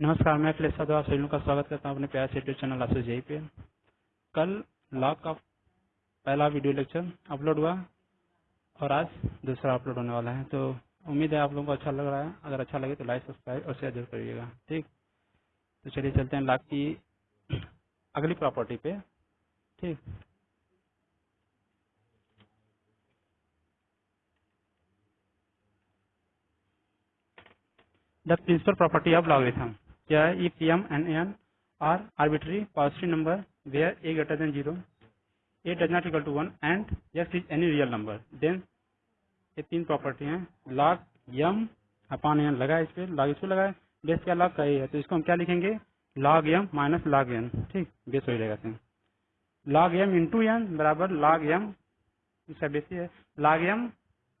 नमस्कार, मैं अखिलेश सभी लोगों का स्वागत करता हूँ अपने प्यार यूट्यूब चैनल आशीष जई पे। कल लॉग का पहला वीडियो लेक्चर अपलोड हुआ और आज दूसरा अपलोड होने वाला है। तो उम्मीद है आप लोगों को अच्छा लग रहा है। अगर अच्छा लगे तो लाइक सब्सक्राइब और शेयर ज़रूर करिएगा। ठीक? तो चलिए चलते हैं लॉग की अगली प्रॉपर्टी पे। ठीक? The principal property of logarithm. क्या है E P M N N R arbitrary positive number where A greater than zero A does not equal to one and yes is any real number then ये तीन property हैं। Log यम अपान N लगाए इस पर log इस पर लगाए। Base क्या लॉग का ए है? तो इसको हम क्या लिखेंगे? Log M minus log N ठीक? बेस हो जाएगा सिंह लॉग एम इंटू एन बराबर लॉग एम इसका बेस है। Log M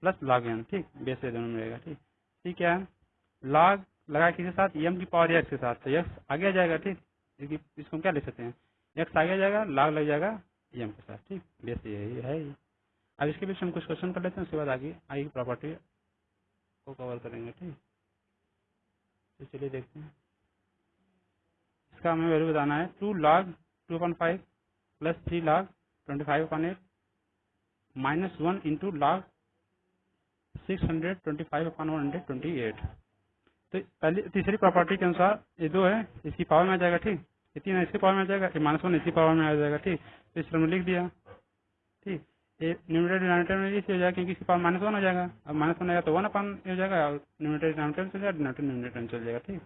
plus log N ठीक? बेस दोनों में ठीक? ठीक है? लॉग लगा किसके साथ m की पावर एक्स के साथ तो आगे आ जाएगा, ठीक? इसको हम क्या लिख सकते हैं? X आगे आ जाएगा log लग जाएगा m के साथ, ठीक? बेस यही है। अब इसके बीच हम कुछ क्वेश्चन कर लेते हैं, उसके बाद आगे आगे की प्रॉपर्टी को कवर करेंगे, ठीक? तो चलिए देखते हैं। इसका हमें वैल्यू बताना है two log two point five plus three log twenty five point eight minus one into log six hundred twenty five upon one hundred twenty eight तो पहली, तीसरी प्रॉपर्टी के अनुसार ये दो है, इसकी पावर में आ जाएगा, ठीक? ये तीन इसकी पावर में आ जाएगा, ये माइनस वन इसकी पावर में आ जाएगा, ठीक? तो इस लिख दिया, ठीक? ये न्यूमिनेटर डिनोमिनेटर में इसी हो जाएगा, क्योंकि इसकी पावर माइनस वन हो जाएगा। अब माइनस वन आएगा तो वन अपन हो जाएगा, और न्यूमिनेटर डिनोमिनेटर चल जाएगा डिनोमिनेटर न्यूमिनेटर चल जाएगा, ठीक?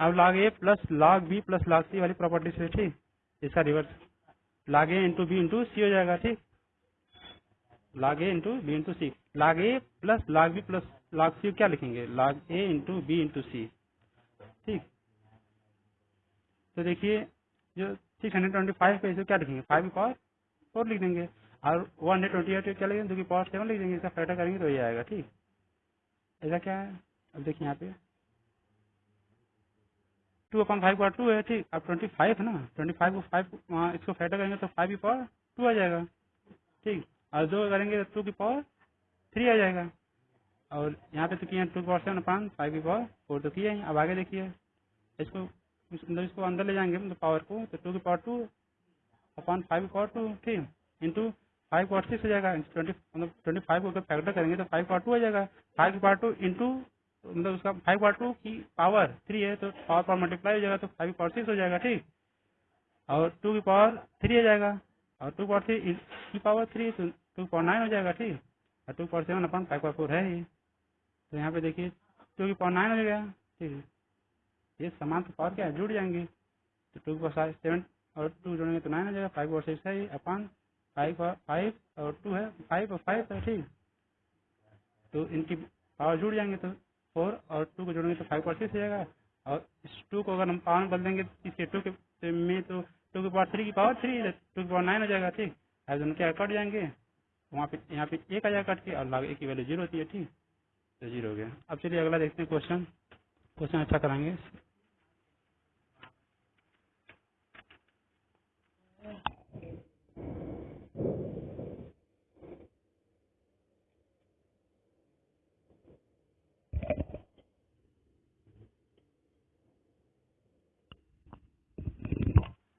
अब log A plus log B plus log C वाली प्रॉपर्टी से, ठीक? इसका reverse log A into B into C हो जाएगा, ठीक? Log A into B into C log A plus log B plus log C क्या लिखेंगे? Log A into B into C ठीक? तो देखिए, जो सिक्स हंड्रेड ट्वेंटी फाइव पे इसे क्या लिखेंगे? फाइव की पावर फोर लिख देंगे। और वन हंड्रेड ट्वेंटी एट क्या लिखेंगे? दो की पावर सेवन लिख देंगे। इसका फैक्टर करेंगे तो ये आएगा, ठीक? ऐसा क्या है? अब देखिए यहाँ पे। टू अपॉन फाइव का टू है, ठीक? अब ट्वेंटी फाइव है ना? ट्वेंटी फाइव को फाइव इसको फैक्टर करेंगे तो फाइव की पावर टू आ जाएगा, ठीक? और दो करेंगे तो टू की पावर थ्री आ जाएगा। और यहाँ पे तो किए two power seven upon five की पावर फोर तो किए हैं, अब आगे देखिए। इसको मतलब इसको अंदर ले जाएँगे मतलब पावर को तो टू की पावर टू अपॉन फाइव की पावर टू ठीक इंटू फाइव पावर सिक्स हो जाएगा ट्वेंटी मतलब ट्वेंटी फाइव को फैक्टर करेंगे तो फाइव पावर टू आ जाएगा। फाइव की पावर टू इंटू मतलब उसका फाइव पावर टू की पावर थ्री है तो पावर पावर मल्टीप्लाई हो जाएगा तो फाइव पावर सिक्स हो जाएगा, ठीक। और टू की पावर थ्री आ जाएगा, और टू पावर थ्री की पावर थ्री तो टू पावर नाइन हो जाएगा, ठीक। और two power seven upon five power four है ही। तो यहाँ पे देखिए टू की पावर नाइन हो जाएगा ठीक है। ये समान तो पावर क्या है जुड़ जाएँगे। तो टू की सेवन और टू जोड़ेंगे तो नाइन हो जाएगा फाइव और सिक्स है अपॉन फाइव और फाइव और टू है फाइव और फाइव है, ठीक। तो इनकी पावर जुड़ जाएँगे तो फोर और टू को जोड़ेंगे तो फाइव और सिक्स हो जाएगा। और इस टू को अगर हम पावर बदल देंगे, इसके टू के में तो टू की पावर थ्री की पावर थ्री टू की पावर नाइन हो जाएगा, ठीक। अब दोनों क्या कट जाएँगे, वहाँ पे, यहाँ पे एक आ जाएगा कट के और लाग एक की वैल्यू ज़ीरो होती है, ठीक। तो ज़ीरो हो गया। अब चलिए अगला देखते हैं क्वेश्चन क्वेश्चन अच्छा कराएँगे।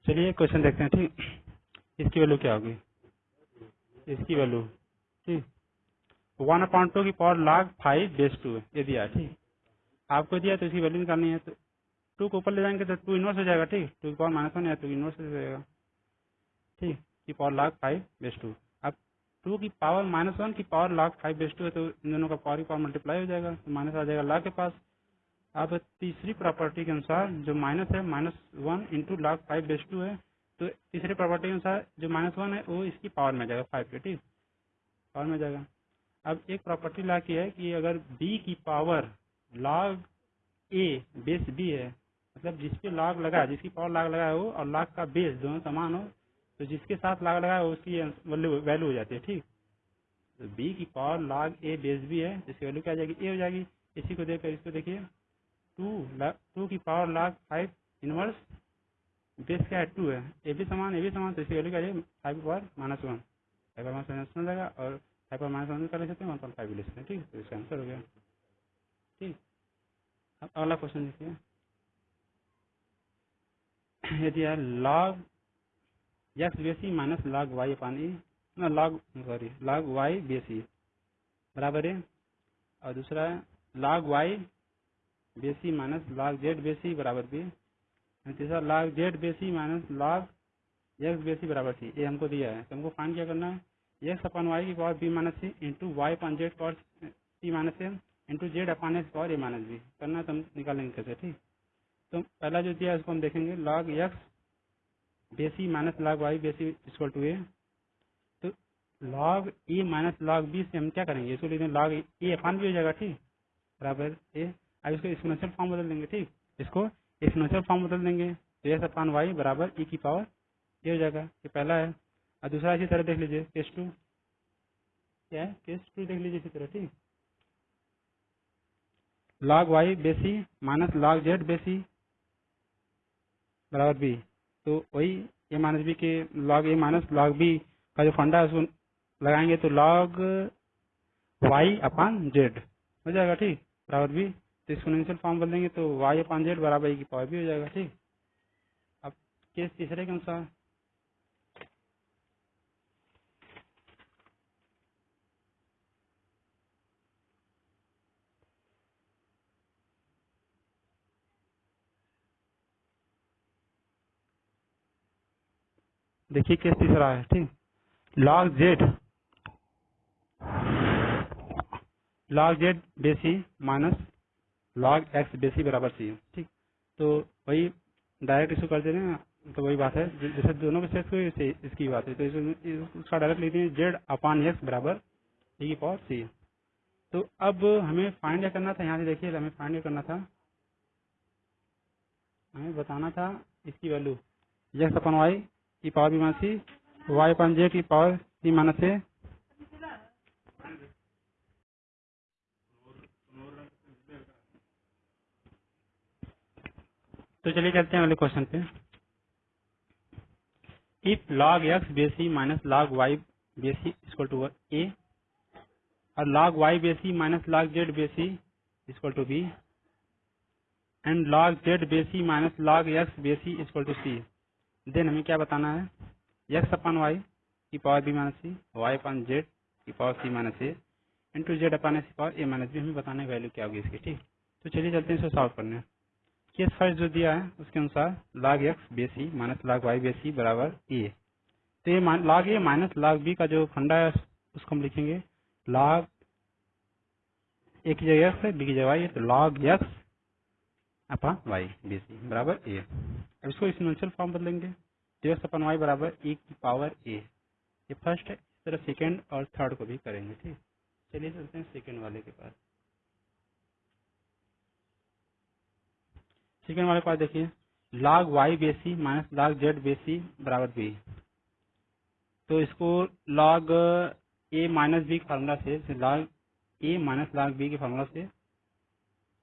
चलिए क्वेश्चन देखते हैं, ठीक? इसकी वैल्यू क्या होगी? इसकी वैल्यू ठीक? वन अपॉन टू की power log five base two ये दिया ठीक? आपको दिया तो इसकी वैल्यू निकालनी है तो टू को ऊपर ले जाएँगे तो टू इनवर्स हो जाएगा, ठीक? टू की पावर माइनस वन या टू इनवर्स हो जाएगा, ठीक? की power log five base two अब टू की पावर माइनस वन की power log five base two है तो इन दोनों का पावर की पावर मल्टीप्लाई हो जाएगा तो माइनस आ जाएगा लाग के पास। अब तीसरी प्रॉपर्टी के अनुसार जो माइनस है minus one into log five base two है तो तीसरी प्रॉपर्टी के अनुसार जो माइनस वन है, वो इसकी पावर में जाएगा फाइव के, ठीक? पावर में जाएगा। अब एक प्रॉपर्टी ला की है कि अगर बी की power log A base B है मतलब जिस पे लॉग लगा जिसकी पावर लॉग लगा है वो और लॉग का बेस दोनों समान हो तो जिसके साथ लॉग लगा है उसकी वैल्यू हो जाती है, ठीक? तो बी की power log A base B है, जिसकी वैल्यू क्या आ जाएगी? ए हो जाएगी। इसी को देखकर इसको देखिए। टू टू की power log five inverse base क्या है? टू है। ए भी समान ए भी समान तो इसकी वैल्यू क्या जाएगी? Five power minus one five minus one रहेगा और फाइव पावर माइनस वन कर ले सकते हैं वन पॉइंट फाइव ले सकते हैं? ठीक तो इसका आंसर हो गया। ठीक। अब अगला क्वेश्चन देखिए। ये दिया log X base e minus log Y upon A ना लॉग सॉरी लॉग वाई बेसी बराबर है, और दूसरा log Y base e minus log Z base e बराबर बी तीसरा log Z base e minus log X base e बराबर C ये हमको दिया है। तो हमको फाइंड क्या करना है? एक्स अपन वाई की power B minus C into Y upon Z power C minus A into Z upon X power A minus B करना तो हम निकालेंगे कैसे, ठीक? तो पहला जो दिया है उसको हम देखेंगे। Log X base e minus log Y base e equal to A तो log A minus log B से हम क्या करेंगे? इसको लिखते हैं लॉग ए अपान भी हो जाएगा, ठीक? बराबर ए अब इसको एक्सपोनेंशियल फॉर्म बदल देंगे, ठीक? इसको एक्सपोनेंशियल फॉर्म बदल देंगे। तो एस अपान वाई बराबर ई की पावर ये हो जाएगा। ये पहला है। और दूसरा इसी तरह देख लीजिए केस टू क्या है? केस टू देख लीजिए इसी तरह, ठीक? Log Y base e minus log Z base e बराबर बी तो वही ए माइनस बी के log A minus log B का जो फंडा है, उसको लगाएँगे तो लॉग वाई अपान जेड हो जाएगा, ठीक? बराबर बी तो एक्सपोनेंशियल फॉर्म बदल देंगे तो वाई अपान जेड बराबर ई की पावर भी हो जाएगा, ठीक? अब केस तीसरे के अनुसार। देखिए केस तीसरा है, ठीक? Log Z. Log Z base e minus log X base e बराबर सी ठीक? तो वही डायरेक्ट इसको कर दे रहे हैं तो वही बात है। जैसे दोनों के सेट को इसे इसकी बात है। तो इसको डायरेक्ट लिखते हैं जेड अपान एक्स बराबर ई पावर सी तो अब हमें फाइंड करना था, यहाँ से देखिए, हमें फाइंड करना था। हमें बताना था इसकी वैल्यू, एक्स अपन वाई की power B minus C Y upon Z की पावर सी माइनस ए तो चलिए चलते हैं अगले क्वेश्चन पे। If log x base e minus log y base e equal to a, और log y base e minus log z base e equal to b and log z base e minus log x base e equal to c then हमें क्या बताना है? X upon y की power b minus C y upon z की power c minus a into Z upon S power a minus B हमें बताना है value क्या होगी इसकी, ठीक? तो चलिए चलते हैं इसको सॉल्व करने। केस फ़र्स्ट जो दिया है, उसके अनुसार log x base e minus log y base e बराबर ए तो ये log A minus log B का जो फंडा है, उसको हम लिखेंगे log a की जगह x है, b की जगह y है तो log x upon y base e बराबर a अब इसको एक्सपोनेंशियल फॉर्म बदलेंगे। X अपॉन y बराबर e की पावर a ये फ़र्स्ट है, इस तरह सेकेंड और थर्ड को भी करेंगे, ठीक? चलिए चलते हैं सेकेंड वाले के पास। सेकेंड वाले के पास देखिए, log y base e minus log Z base e बराबर बी तो इसको log ए माइनस बी के फार्मूला से, log A minus log B के फार्मूला से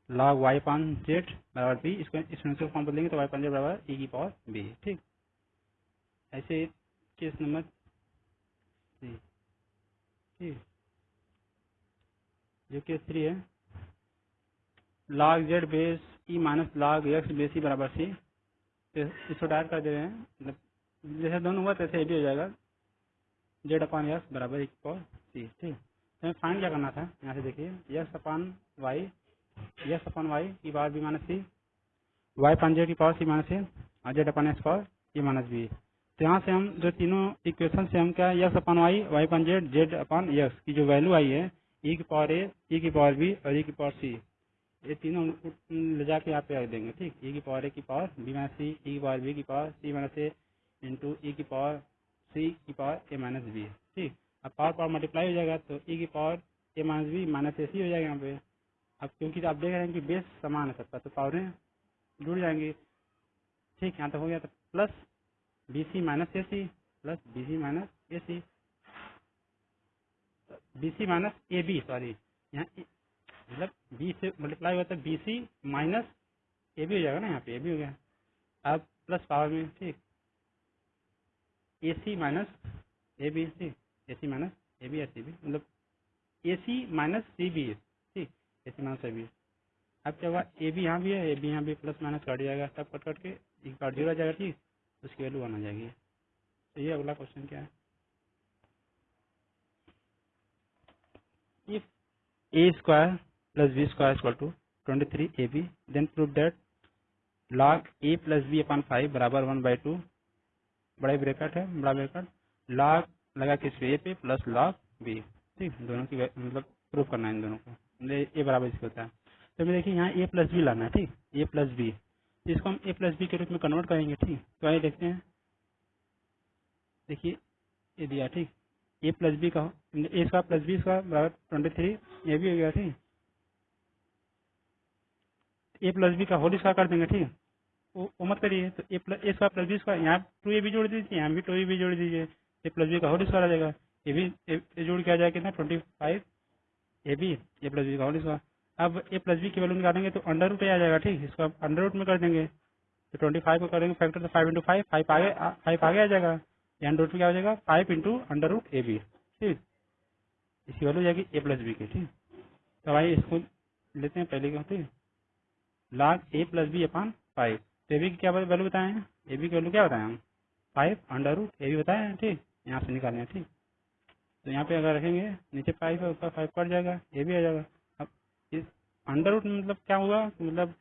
log वाई पान जेड बराबर b, इसको एक्सपोनेंशियल फॉर्म बदलेंगे तो वाई पान जेड बराबर ई की पावर बी ठीक? ऐसे केस नंबर थ्री ठीक? जो केस थ्री है, log Z base e minus log x base e बराबर सी तो इसको डायरेक्ट कर दे रहे हैं मतलब जैसे दोनों हुआ तैसे ये भी हो जाएगा जेड अपान एक्स बराबर एक पावर सी ठीक? तो हमें फाइंड क्या करना था? यहाँ से देखिए X upon Y X upon Y की power B minus C Y upon Z की पावर सी माइनस ए और Z upon X power A minus B तो यहाँ से हम जो तीनों इक्वेशन से हम क्या X upon Y Y upon Z Z upon X की जो वैल्यू आई है ई की पावर ए ई की पावर बी और ई की पावर सी ये तीनों ले जाके यहाँ पे रख देंगे ठीक ई की पावर ए की power B minus C E की पावर बी की power C minus A into E की पावर सी की पावर ए माइनस बी ठीक अब पावर पावर मल्टीप्लाई हो जाएगा तो ई की power A minus B minus A C हो जाएगा यहाँ पे अब क्योंकि आप देख रहे हैं कि बेस समान है सबका तो पावरें जुड़ जाएँगी। ठीक, यहाँ तक हो गया तो plus B C minus A C plus B C minus A C B C minus A B sorry यहाँ मतलब बी से मल्टीप्लाई हुआ तो B C minus A B हो जाएगा ना, यहाँ पे ए बी हो गया। अब प्लस पावर में, ठीक। A C minus A B ठीक। A C minus A B S C B मतलब A C minus C B A C A B अब क्या हुआ ए बी यहाँ भी है ए बी यहाँ भी प्लस माइनस काट जाएगा सब कट कट के एक काट ज़ीरो जाएगा ठीक, उसकी वैल्यू वन आ जाएगी। तो ये अगला क्वेश्चन क्या है? If a square plus b square is equal to 23 ab then prove that log a plus b upon 5 बराबर वन बाई टू बड़ा ब्रैकेट है, बड़ा ब्रैकेट log लगा किस पे? A पे प्लस log बी ठीक, दोनों की मतलब प्रूफ करना है इन दोनों को। A बराबर इसके होता है। तो मैं देखिए यहाँ ए प्लस बी लाना है, ठीक? ए प्लस बी इसको हम ए प्लस बी के रूप में कन्वर्ट करेंगे, ठीक? तो आइए देखते हैं। देखिए, ये दिया, ठीक? ए प्लस बी का A square plus B square बराबर ट्वेंटी थ्री ये भी हो गया, ठीक? ए प्लस बी का होल स्क्वायर कर देंगे, ठीक? वो वो मत करिए तो A plus A square plus B square यहाँ टू ए भी जोड़ दीजिए, यहाँ भी टू ए भी जोड़ दीजिए। ए प्लस बी का होल स्क्वायर आ जाएगा। ये भी, ए- ए जोड़ के आ जाएगा कितना? Twenty five A B A plus B का होल स्क्वायर अब ए प्लस बी की वैल्यू निकालेंगे तो अंडर रूट आ जाएगा, ठीक? इसको आप अंडर रूट में कर देंगे। तो ट्वेंटी फाइव को करेंगे फैक्टर तो फाइव इंटू फाइव फाइव आगे फाइव आगे आ जाएगा। या अंडर रूट में क्या हो जाएगा? Five into under root A B ठीक? इसकी वैल्यू हो जाएगी ए प्लस बी की, ठीक? तो भाई इसको लेते हैं, पहले क्या ठीक log A plus B upon five तो ए बी की क्या वैल्यू बताए? हैं ए बी की वैल्यू क्या बताए हम? Five under root A B बताए हैं ठीक? यहाँ से निकालने हैं ठीक? तो यहाँ पे अगर रखेंगे, नीचे फाइव है, उसका फाइव कट जाएगा ए भी आ जाएगा। अब इस अंडर रूट मतलब क्या हुआ? मतलब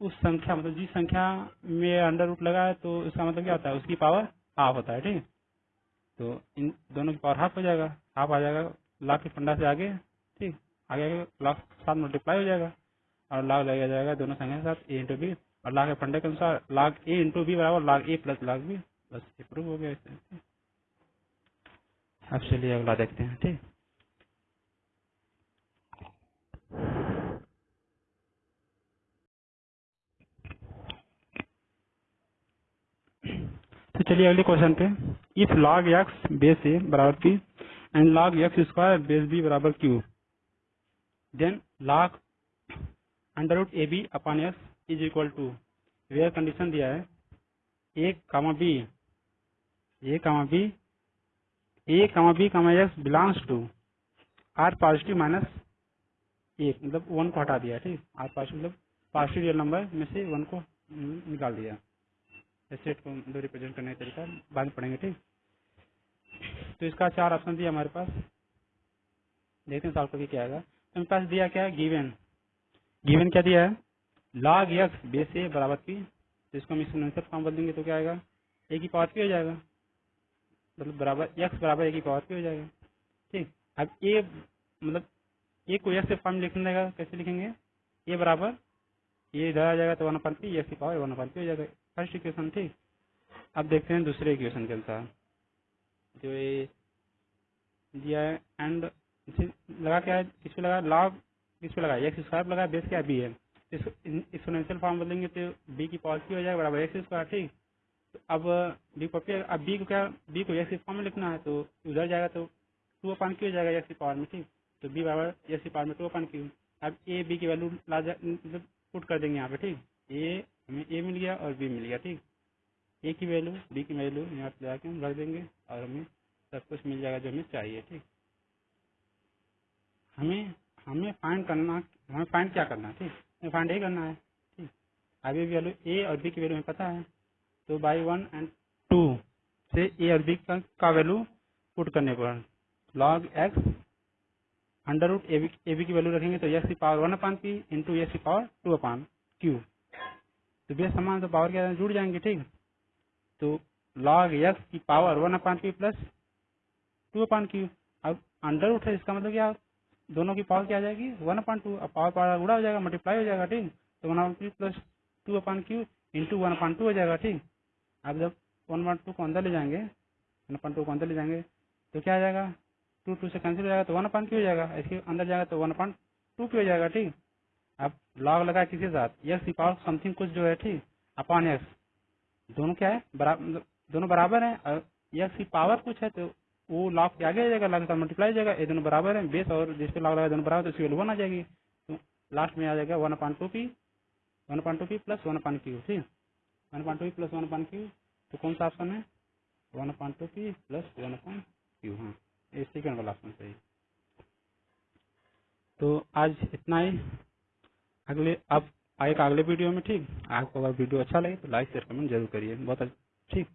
उस संख्या मतलब जिस संख्या में अंडर रूट लगा है तो इसका मतलब क्या होता है? उसकी पावर हाफ़ होता है, ठीक? तो इन दोनों की पावर हाफ़ हो जाएगा। हाफ़ आ जाएगा लाख के फंडा से आगे, ठीक? आगे आगे लाख के साथ मल्टीप्लाई हो जाएगा और लाख लगा जाएगा दोनों संख्या के साथ ए इंटू बी और लाख के फंडे के अनुसार लाख ए इंटू बी बराबर log A plus log B बस ये प्रूव हो गया इससे। अब चलिए अगला देखते हैं, ठीक? तो चलिए अगले क्वेश्चन पे। If log x base a बराबर p and log x square base b बराबर q then log under root a b upon x is equal to where condition दिया है? A comma b a comma b a comma b comma x belongs to R positive minus एक मतलब one को हटा दिया, ठीक? R positive मतलब positive real number में से वन को निकाल दिया। सेट को दो रिप्रेजेंट करने का तरीका बाद में पढ़ेंगे ठीक? तो इसका चार ऑप्शन दिया हमारे पास। देखते हैं सॉल्व करके क्या आएगा। तो मेरे पास दिया क्या है? गिवन गिवन क्या दिया है? Log x बेस ए बराबर पी तो इसको हम एक्सपोनेंशियल फॉर्म बदल देंगे तो क्या आएगा? ए की पावर पी हो जाएगा। मतलब बराबर, x बराबर ए की पावर पी हो जाएगा। ठीक? अब ए मतलब ए को x से फॉर्म लिखने देगा कैसे लिखेंगे? ए बराबर, ये इधर आ जाएगा तो वन अपन पी एक्स की पावर वन अपन पी हो जाएगा। फ़र्स्ट इक्वेशन ठीक? अब देखते हैं दूसरे इक्वेशन के अनुसार। जो ये दिया है एंड लगा क्या है? किस पे लगा? लॉग किस पे लगा? एक्स स्क्वायर लगा बेस क्या? बी है। एक्सपोनेंशियल फॉर्म बदलेंगे तो बी की पावर की हो जाएगा, बराबर एक्स स्क्वायर ठीक? तो अब बी को अब बी को क्या बी को एक्स फॉर्म में लिखना है तो उधर जाएगा तो टू अपान की हो जाएगा एक्स की पावर में, ठीक? तो बी बराबर एक्स पावर में टू अपान की अब ए बी की वैल्यू ला मतलब पुट कर देंगे यहाँ पे, ठीक? ए हमें ए मिल गया और बी मिल गया, ठीक? ए की वैल्यू बी की वैल्यू यहाँ पे जाके हम रख देंगे और हमें सब कुछ मिल जाएगा जो हमें चाहिए, ठीक? हमें हमें फाइंड करना, हमें फाइंड क्या करना है, ठीक? हमें फाइंड ए करना है, ठीक? अभी वैल्यू ए और बी की वैल्यू हमें पता है। तो बाई वन एंड टू से ए और बी का, का वैल्यू पुट करने पर। Log x under root a b की वैल्यू रखेंगे तो एक्स की power one upon p into x की पावर टू अपान क्यू तो बेस समान तो पावर क्या जुड़ जाएँगे ठीक? तो लॉग एक्स की power one upon p plus two upon q अब अंडर रूट है इसका मतलब क्या? दोनों की पावर क्या आ जाएगी? वन अपान टू अब पावर पावर गुड़ा हो जाएगा मल्टीप्लाई हो जाएगा ठीक? तो one upon p plus two upon q into one upon two हो जाएगा ठीक? अब जब वन अपान टू को अंदर ले जाएँगे वन अपान टू को अंदर ले जाएँगे तो क्या आ जाएगा? टू टू से कैंसिल हो जाएगा तो वन अपान क्यू हो जाएगा। इसके अंदर जाएगा तो वन अपान टू की हो जाएगा, ठीक? आप लॉग लगा किसी साथ की पावर समथिंग कुछ जो है, ठीक? अपॉन एक्स दोनों क्या है? बराबर दोनों बराबर है। एक्स की पावर कुछ है तो वो लॉग के आगे आ जाएगा लॉग का मल्टीप्लाई जाएगा, ये दोनों बराबर है। बेस और जिस पे लॉग लगा दोनों बराबर तो उसकी वैल्यू वन आ जाएगी। तो लास्ट में आ जाएगा one upon two p one upon two p plus one upon q ठीक? One point two plus one point q तो कौन सा ऑप्शन है? One point two p plus one point q हाँ। ये सेकंड वाला ऑप्शन सही तो आज इतना ही। अगले, अब आएगा अगले वीडियो में, ठीक? आपको अगर वीडियो अच्छा लगे तो लाइक शेयर कमेंट ज़रूर करिए। बहुत अच्छा ठीक?